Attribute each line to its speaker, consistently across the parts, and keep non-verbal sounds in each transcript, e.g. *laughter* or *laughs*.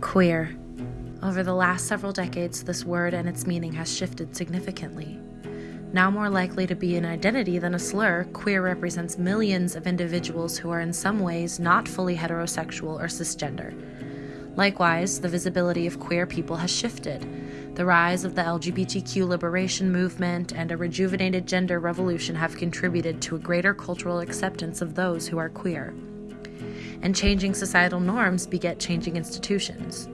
Speaker 1: Queer. Over the last several decades, this word and its meaning has shifted significantly. Now more likely to be an identity than a slur, queer represents millions of individuals who are in some ways not fully heterosexual or cisgender. Likewise, the visibility of queer people has shifted. The rise of the LGBTQ liberation movement and a rejuvenated gender revolution have contributed to a greater cultural acceptance of those who are queer. And changing societal norms beget changing institutions.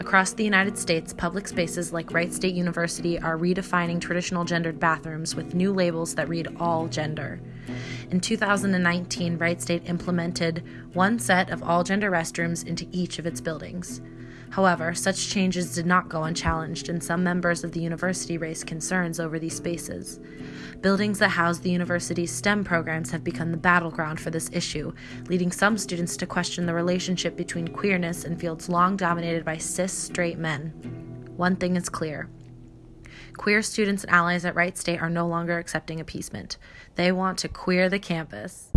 Speaker 1: Across the United States, public spaces like Wright State University are redefining traditional gendered bathrooms with new labels that read all gender. In 2019, Wright State implemented one set of all gender restrooms into each of its buildings. However, such changes did not go unchallenged, and some members of the university raised concerns over these spaces. Buildings that house the university's STEM programs have become the battleground for this issue, leading some students to question the relationship between queerness and fields long dominated by cis straight men. One thing is clear queer students and allies at Wright State are no longer accepting appeasement. They want to queer the campus.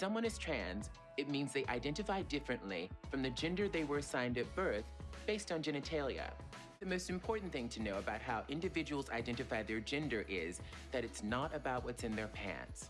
Speaker 2: Someone is trans, it means they identify differently from the gender they were assigned at birth based on genitalia. The most important thing to know about how individuals identify their gender is that it's not about what's in their pants.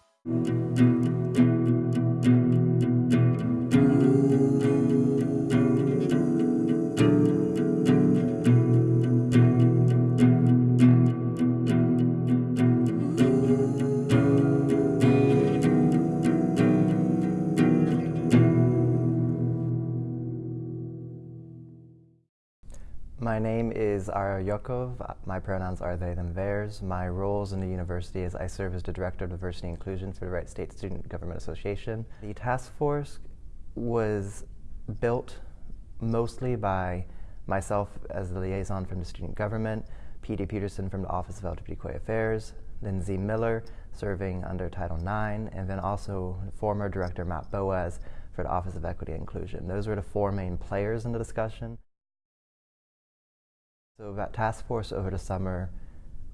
Speaker 3: Ara Yokov. My pronouns are they, them, theirs. My roles in the university is I serve as the Director of Diversity and Inclusion for the Wright State Student Government Association. The task force was built mostly by myself as the liaison from the student government, P.D. Peterson from the Office of LGBTQI Affairs, Lindsay Miller serving under Title IX, and then also former Director Matt Boaz for the Office of Equity and Inclusion. Those were the four main players in the discussion. So that task force over the summer,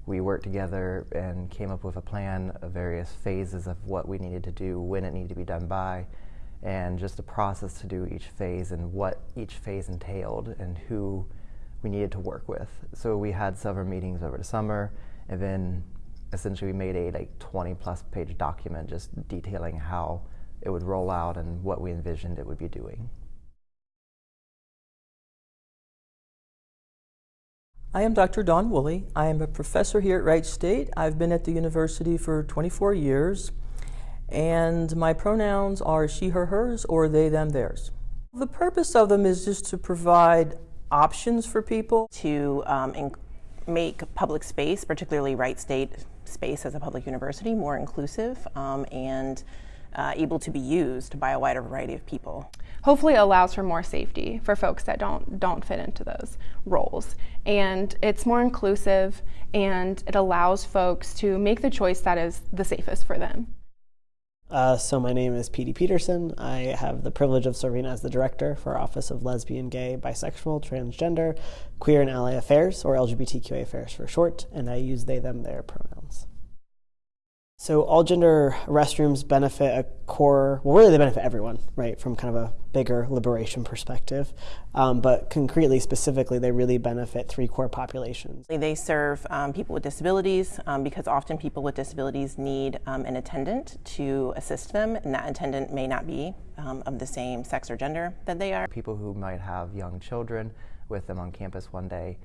Speaker 3: we worked together and came up with a plan of various phases of what we needed to do, when it needed to be done by, and just the process to do each phase and what each phase entailed and who we needed to work with. So we had several meetings over the summer, and then essentially we made a like 20 plus page document just detailing how it would roll out and what we envisioned it would be doing.
Speaker 4: I am Dr. Dawn Woolley. I am a professor here at Wright State. I've been at the university for 24 years, and my pronouns are she, her, hers, or they, them, theirs. The purpose of them is just to provide options for people.
Speaker 5: To um, make public space, particularly Wright State space as a public university, more inclusive um, and uh, able to be used by a wider variety of people.
Speaker 6: Hopefully allows for more safety for folks that don't don't fit into those roles. And it's more inclusive and it allows folks to make the choice that is the safest for them.
Speaker 7: Uh, so my name is P.D. Peterson. I have the privilege of serving as the director for Office of Lesbian, Gay, Bisexual, Transgender, Queer and Ally Affairs, or LGBTQA Affairs for short, and I use they, them, their pronouns. So all gender restrooms benefit a core, well, really they benefit everyone, right, from kind of a bigger liberation perspective. Um, but concretely, specifically, they really benefit three core populations.
Speaker 5: They serve um, people with disabilities um, because often people with disabilities need um, an attendant to assist them, and that attendant may not be um, of the same sex or gender that they are.
Speaker 3: People who might have young children with them on campus one day,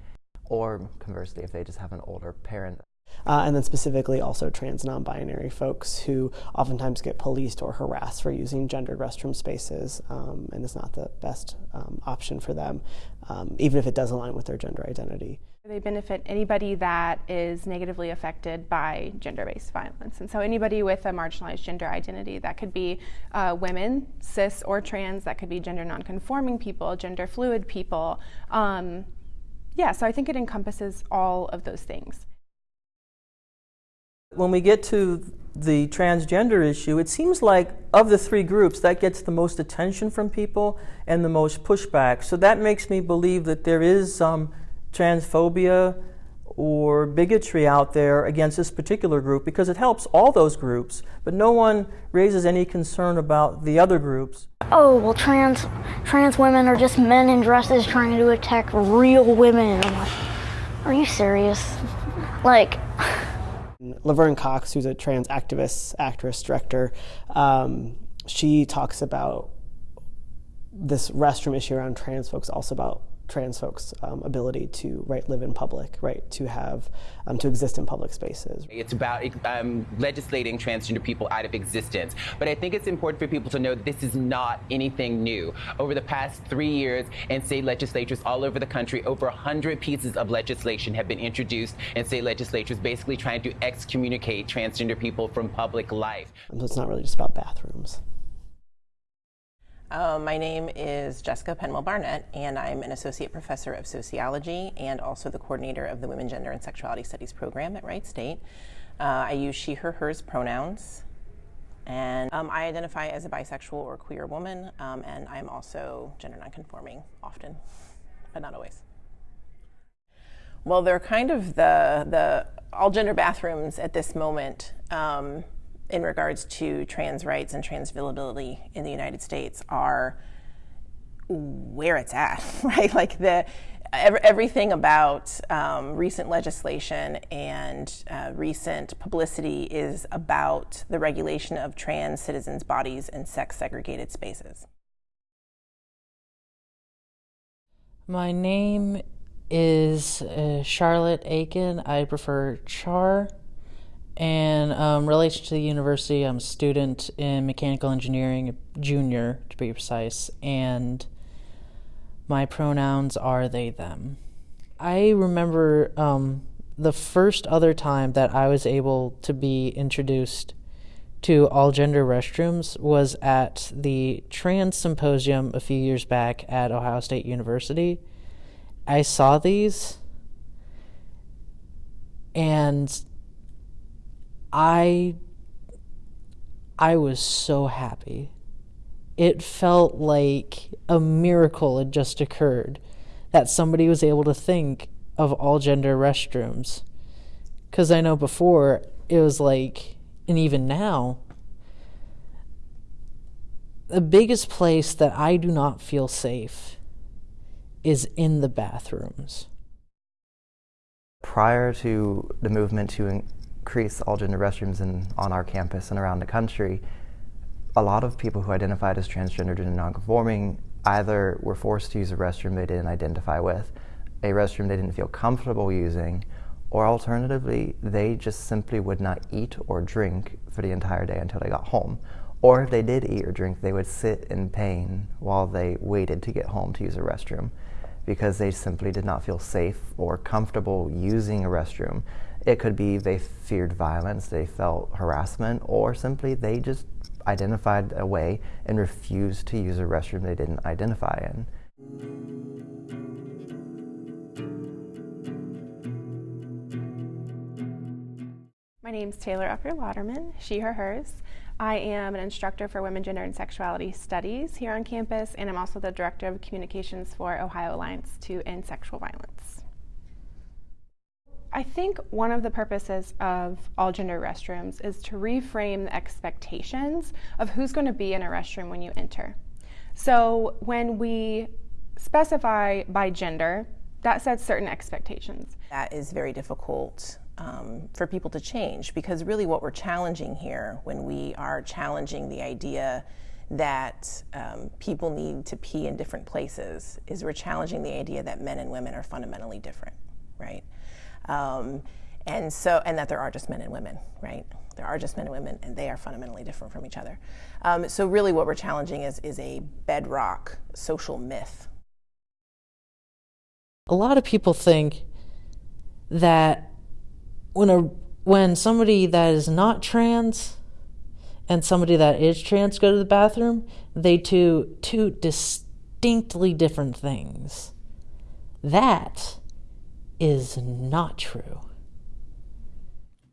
Speaker 3: or conversely, if they just have an older parent
Speaker 7: uh, and then specifically also trans non-binary folks who oftentimes get policed or harassed for using gendered restroom spaces um, and it's not the best um, option for them, um, even if it does align with their gender identity.
Speaker 6: They benefit anybody that is negatively affected by gender-based violence. And so anybody with a marginalized gender identity, that could be uh, women, cis or trans, that could be gender nonconforming people, gender fluid people. Um, yeah, so I think it encompasses all of those things.
Speaker 4: When we get to the transgender issue, it seems like of the three groups, that gets the most attention from people and the most pushback. So that makes me believe that there is some transphobia or bigotry out there against this particular group because it helps all those groups, but no one raises any concern about the other groups.
Speaker 8: Oh, well, trans, trans women are just men in dresses trying to attack real women. Like, are you serious? Like, *laughs*
Speaker 7: Laverne Cox, who's a trans activist, actress, director, um, she talks about this restroom issue around trans folks, also about trans folks' um, ability to right live in public, right to have um, to exist in public spaces.
Speaker 2: It's about um, legislating transgender people out of existence. But I think it's important for people to know that this is not anything new. Over the past three years, in state legislatures all over the country, over a 100 pieces of legislation have been introduced in state legislatures, basically trying to excommunicate transgender people from public life.
Speaker 7: So it's not really just about bathrooms.
Speaker 5: Uh, my name is Jessica Penwell Barnett, and I'm an associate professor of sociology and also the coordinator of the Women, Gender, and Sexuality Studies program at Wright State. Uh, I use she, her, hers pronouns, and um, I identify as a bisexual or queer woman, um, and I'm also gender nonconforming often, but not always. Well, they're kind of the the all gender bathrooms at this moment. Um, in regards to trans rights and trans availability in the United States are where it's at, *laughs* right? Like the everything about um, recent legislation and uh, recent publicity is about the regulation of trans citizens' bodies in sex segregated spaces.
Speaker 9: My name is uh, Charlotte Aiken. I prefer Char. And um, relation to the university, I'm a student in mechanical engineering, a junior to be precise, and my pronouns are they, them. I remember um, the first other time that I was able to be introduced to all gender restrooms was at the trans symposium a few years back at Ohio State University. I saw these and I I was so happy. It felt like a miracle had just occurred that somebody was able to think of all gender restrooms. Cuz I know before it was like and even now the biggest place that I do not feel safe is in the bathrooms.
Speaker 3: Prior to the movement to increase all gender restrooms in, on our campus and around the country, a lot of people who identified as transgendered and nonconforming either were forced to use a restroom they didn't identify with, a restroom they didn't feel comfortable using, or alternatively, they just simply would not eat or drink for the entire day until they got home. Or if they did eat or drink, they would sit in pain while they waited to get home to use a restroom because they simply did not feel safe or comfortable using a restroom. It could be they feared violence, they felt harassment, or simply they just identified a way and refused to use a restroom they didn't identify in.
Speaker 6: My name is Taylor Upper Lauderman, she, her, hers. I am an instructor for Women, Gender, and Sexuality Studies here on campus, and I'm also the Director of Communications for Ohio Alliance to End Sexual Violence. I think one of the purposes of all gender restrooms is to reframe the expectations of who's going to be in a restroom when you enter. So when we specify by gender, that sets certain expectations.
Speaker 5: That is very difficult um, for people to change because really what we're challenging here when we are challenging the idea that um, people need to pee in different places is we're challenging the idea that men and women are fundamentally different, right? Um, and so, and that there are just men and women, right? There are just men and women, and they are fundamentally different from each other. Um, so, really, what we're challenging is is a bedrock social myth.
Speaker 9: A lot of people think that when a when somebody that is not trans and somebody that is trans go to the bathroom, they do two distinctly different things. That is not true.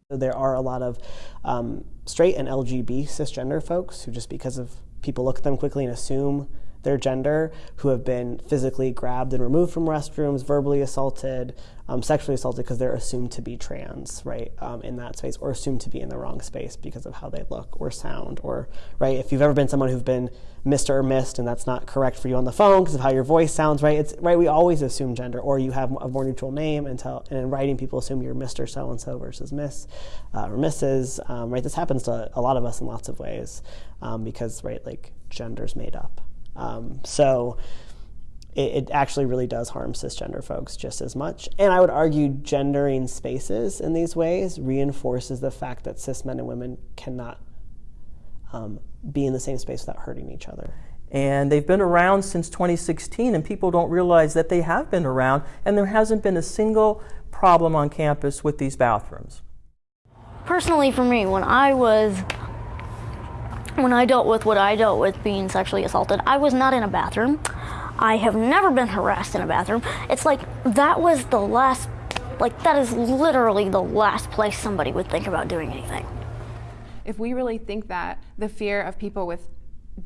Speaker 7: There are a lot of um, straight and LGB cisgender folks who, just because of people look at them quickly and assume their gender who have been physically grabbed and removed from restrooms, verbally assaulted, um, sexually assaulted because they're assumed to be trans, right, um, in that space, or assumed to be in the wrong space because of how they look or sound, or, right, if you've ever been someone who's been Mr. or Missed and that's not correct for you on the phone because of how your voice sounds, right, it's, right, we always assume gender, or you have a more neutral name until, and in writing people assume you're Mr. So-and-so versus Miss uh, or Mrs., um, right, this happens to a lot of us in lots of ways um, because, right, like, gender's made up. Um, so, it, it, actually really does harm cisgender folks just as much. And I would argue gendering spaces in these ways reinforces the fact that cis men and women cannot um, be in the same space without hurting each other.
Speaker 4: And they've been around since 2016, and people don't realize that they have been around, and there hasn't been a single problem on campus with these bathrooms.
Speaker 8: Personally, for me, when I was when I dealt with what I dealt with being sexually assaulted, I was not in a bathroom. I have never been harassed in a bathroom. It's like that was the last, like, that is literally the last place somebody would think about doing anything.
Speaker 6: If we really think that the fear of people with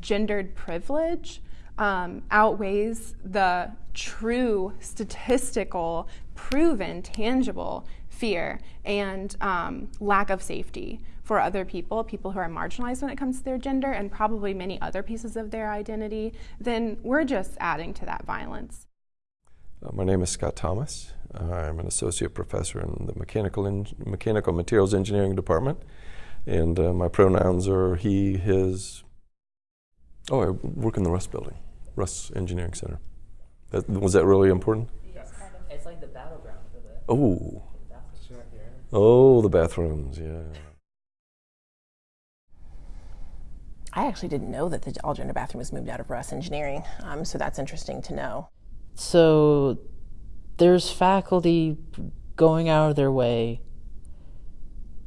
Speaker 6: gendered privilege um, outweighs the true statistical, proven, tangible fear and um, lack of safety for other people, people who are marginalized when it comes to their gender, and probably many other pieces of their identity, then we're just adding to that violence.
Speaker 10: Uh, my name is Scott Thomas. I'm an associate professor in the mechanical, mechanical materials engineering department, and uh, my pronouns are he, his. Oh, I work in the Russ building, Russ Engineering Center. That, was that really important?
Speaker 9: Yes. It's like the battleground for the.
Speaker 10: Oh. Oh, the bathrooms, yeah.
Speaker 5: I actually didn't know that the all gender bathroom was moved out of Russ Engineering, um, so that's interesting to know.
Speaker 9: So there's faculty going out of their way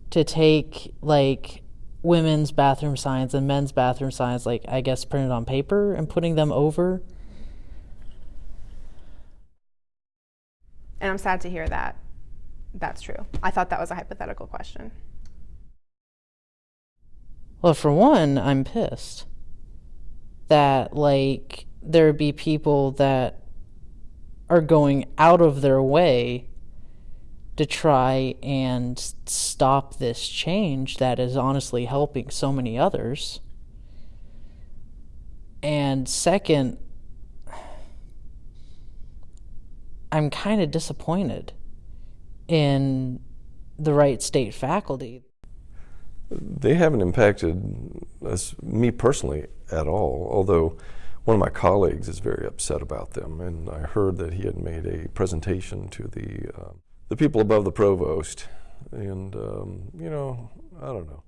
Speaker 9: to take like women's bathroom signs and men's bathroom signs, like I guess printed on paper, and putting them over.
Speaker 6: And I'm sad to hear that that's true. I thought that was a hypothetical question.
Speaker 9: Well, for one, I'm pissed that like there be people that are going out of their way to try and stop this change that is honestly helping so many others. And second, I'm kind of disappointed in the Wright State faculty
Speaker 10: they haven't impacted us, me personally at all, although one of my colleagues is very upset about them, and I heard that he had made a presentation to the, uh, the people above the provost, and, um, you know, I don't know.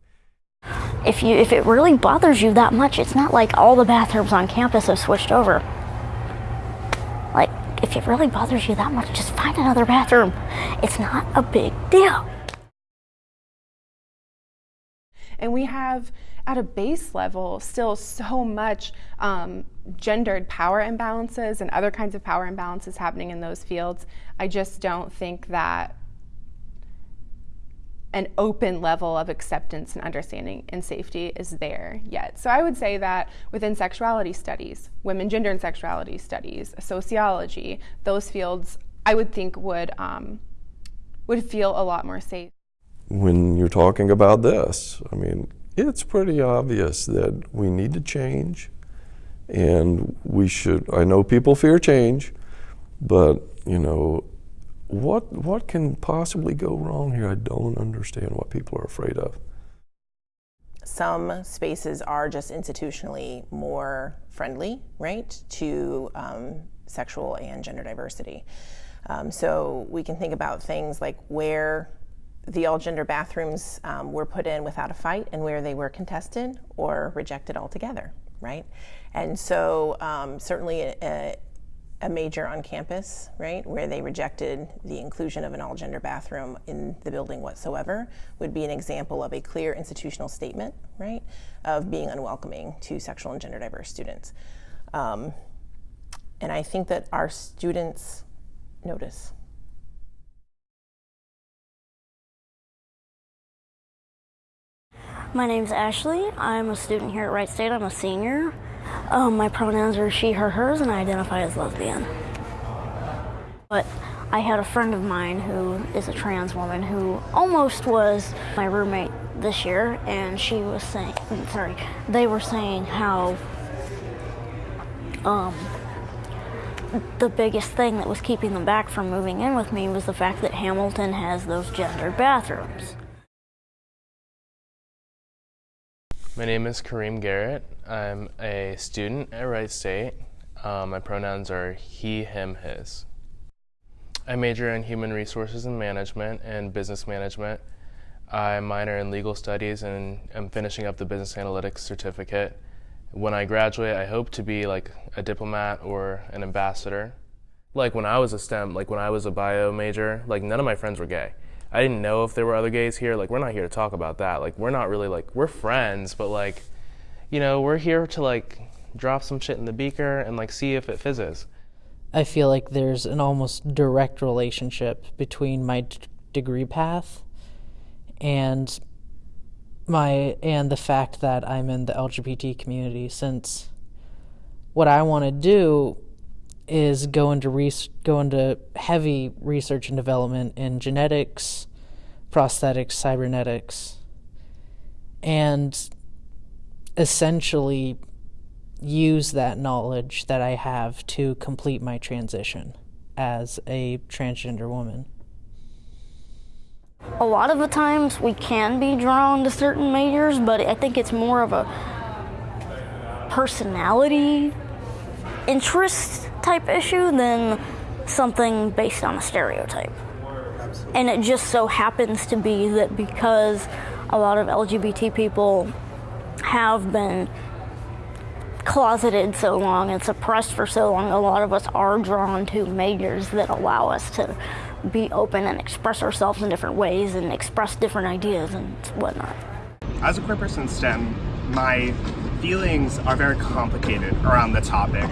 Speaker 8: If, you, if it really bothers you that much, it's not like all the bathrooms on campus have switched over. If it really bothers you that much, just find another bathroom. It's not a big deal.
Speaker 6: And we have, at a base level, still so much um, gendered power imbalances and other kinds of power imbalances happening in those fields. I just don't think that an open level of acceptance and understanding and safety is there yet. So I would say that within sexuality studies, women, gender, and sexuality studies, sociology, those fields, I would think would um, would feel a lot more safe
Speaker 10: when you're talking about this. I mean, it's pretty obvious that we need to change and we should, I know people fear change, but, you know, what, what can possibly go wrong here? I don't understand what people are afraid of.
Speaker 5: Some spaces are just institutionally more friendly, right, to um, sexual and gender diversity. Um, so we can think about things like where the all gender bathrooms um, were put in without a fight and where they were contested or rejected altogether, right? And so, um, certainly, a, a, major on campus, right, where they rejected the inclusion of an all gender bathroom in the building whatsoever, would be an example of a clear institutional statement, right, of being unwelcoming to sexual and gender diverse students. Um, and I think that our students notice.
Speaker 8: My name's Ashley. I'm a student here at Wright State. I'm a senior. Um, my pronouns are she, her, hers, and I identify as lesbian. But I had a friend of mine who is a trans woman who almost was my roommate this year, and she was saying, sorry, they were saying how um, the biggest thing that was keeping them back from moving in with me was the fact that Hamilton has those gendered bathrooms.
Speaker 11: My name is Kareem Garrett. I'm a student at Wright State. Um, my pronouns are he, him, his. I major in human resources and management and business management. I minor in legal studies and am finishing up the business analytics certificate. When I graduate, I hope to be like a diplomat or an ambassador. Like when I was a STEM, like when I was a bio major, like none of my friends were gay. I didn't know if there were other gays here. Like we're not here to talk about that. Like we're not really like we're friends, but like, you know, we're here to like drop some shit in the beaker and like see if it fizzes.
Speaker 9: I feel like there's an almost direct relationship between my d- degree path and my and the fact that I'm in the LGBT community since what I want to do is go into go into heavy research and development in genetics, prosthetics, cybernetics, and essentially use that knowledge that I have to complete my transition as a transgender woman.
Speaker 8: A lot of the times we can be drawn to certain majors, but I think it's more of a personality interest type issue than something based on a stereotype. And it just so happens to be that because a lot of LGBT people have been closeted so long and suppressed for so long, a lot of us are drawn to majors that allow us to be open and express ourselves in different ways and express different ideas and whatnot.
Speaker 12: As a queer person in STEM, my feelings are very complicated around the topic.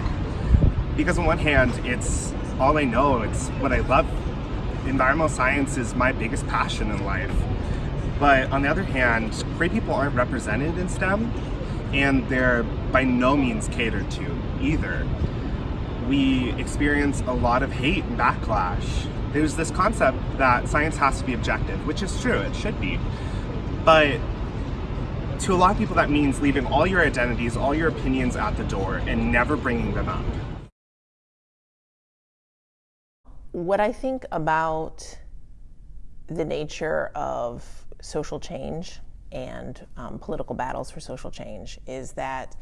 Speaker 12: Because on one hand, it's all I know, it's what I love. Environmental science is my biggest passion in life. But on the other hand, queer people aren't represented in STEM, and they're by no means catered to either. We experience a lot of hate and backlash. There's this concept that science has to be objective, which is true, it should be. But to a lot of people, that means leaving all your identities, all your opinions at the door and never bringing them up.
Speaker 5: What I think about the nature of social change and um, political battles for social change is that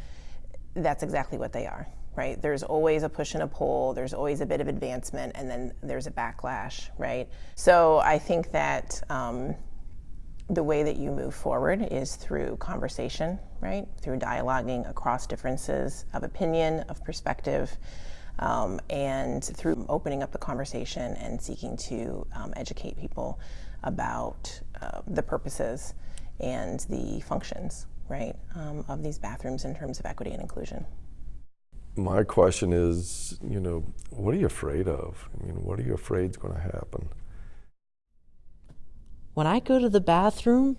Speaker 5: that's exactly what they are, right? There's always a push and a pull, there's always a bit of advancement, and then there's a backlash, right? So I think that um, the way that you move forward is through conversation, right? Through dialoguing across differences of opinion, of perspective. Um, and through opening up the conversation and seeking to um, educate people about uh, the purposes and the functions, right, um, of these bathrooms in terms of equity and inclusion.
Speaker 10: My question is, you know, what are you afraid of? I mean, what are you afraid is going to happen?
Speaker 9: When I go to the bathroom,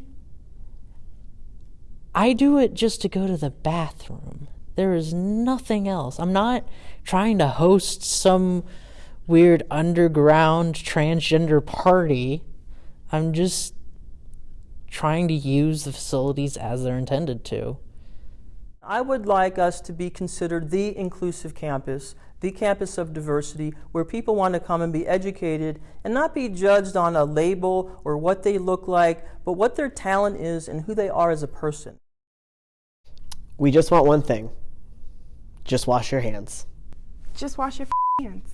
Speaker 9: I do it just to go to the bathroom. There is nothing else. I'm not trying to host some weird underground transgender party. I'm just trying to use the facilities as they're intended to.
Speaker 4: I would like us to be considered the inclusive campus, the campus of diversity, where people want to come and be educated and not be judged on a label or what they look like, but what their talent is and who they are as a person.
Speaker 7: We just want one thing just wash your hands.
Speaker 6: Just wash your hands.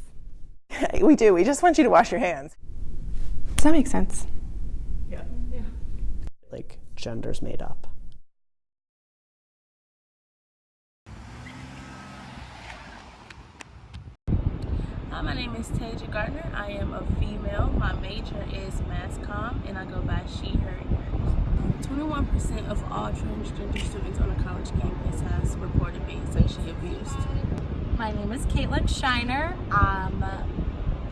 Speaker 6: *laughs*
Speaker 5: we do. We just want you to wash your hands.
Speaker 6: Does that make sense?
Speaker 7: Yeah. yeah. Like genders made up.
Speaker 13: Hi, my name is Taja Gardner. I am a female. My major is mass comm, and I go by she, her, and 21% of all transgender students on a college campus has reported being sexually abused.
Speaker 14: My name is Caitlin Shiner. Um,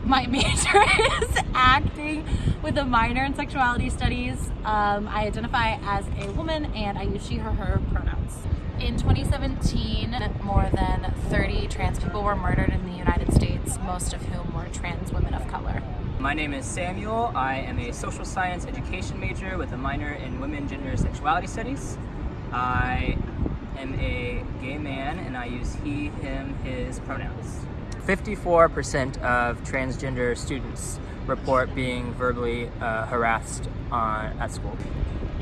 Speaker 14: my *laughs* major is acting with a minor in sexuality studies. Um, I identify as a woman and I use she, her, her pronouns. In 2017, more than 30 trans people were murdered in the United States, most of whom were trans women of color.
Speaker 15: My name is Samuel. I am a social science education major with a minor in women, gender, sexuality studies. I am a gay man and I use he, him, his pronouns. 54% of transgender students report being verbally uh, harassed on, at school.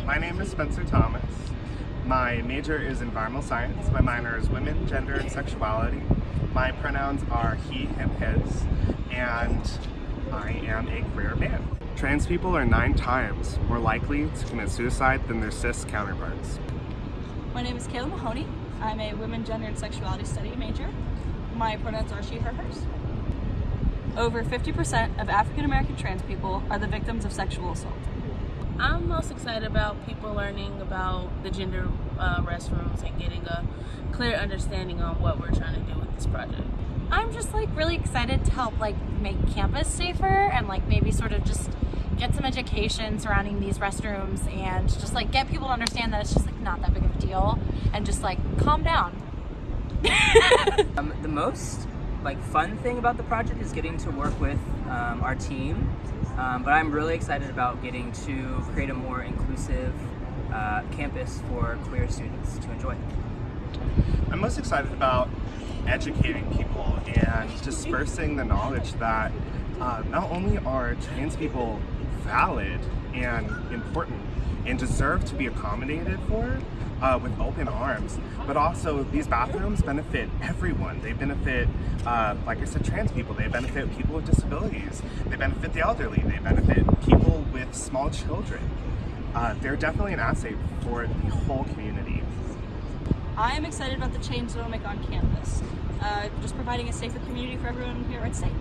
Speaker 12: My name is Spencer Thomas. My major is environmental science. My minor is women, gender, and sexuality. My pronouns are he, him, his, and I am a queer man. Trans people are nine times more likely to commit suicide than their cis counterparts.
Speaker 16: My name is Kayla Mahoney. I'm a women, gender, and sexuality study major. My pronouns are she, her, hers. Over 50% of African American trans people are the victims of sexual assault.
Speaker 13: I'm most excited about people learning about the gender uh, restrooms and getting a clear understanding on what we're trying to do with this project.
Speaker 14: I'm just like really excited to help like make campus safer and like maybe sort of just get some education surrounding these restrooms and just like get people to understand that it's just like not that big of a deal and just like calm down. *laughs*
Speaker 15: um, the most like fun thing about the project is getting to work with um, our team um, but I'm really excited about getting to create a more inclusive uh, campus for queer students to enjoy.
Speaker 12: I'm most excited about educating people and dispersing the knowledge that uh, not only are trans people valid and important and deserve to be accommodated for, uh, with open arms. But also, these bathrooms benefit everyone. They benefit, uh, like I said, trans people. They benefit people with disabilities. They benefit the elderly. They benefit people with small children. Uh, they're definitely an asset for the whole community.
Speaker 16: I am excited about the change that will make on campus. Uh, just providing a safer community for everyone here at State.